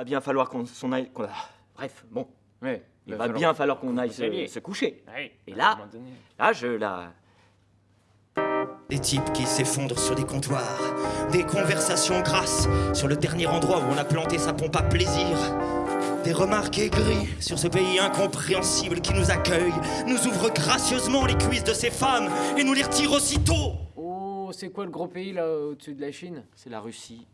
va bien falloir qu'on s'en aille. bref, bon, il va bien falloir qu'on aille se, coucher. Et là- Là, je la. Des types qui s'effondrent sur des comptoirs, des conversations grasses sur le dernier endroit où on a planté sa pompe à plaisir. Des remarques aigries sur ce pays incompréhensible qui nous accueille, nous ouvre gracieusement les cuisses de ces femmes et nous les retire aussitôt. Oh, c'est quoi le gros pays là au-dessus de la Chine? C'est la Russie.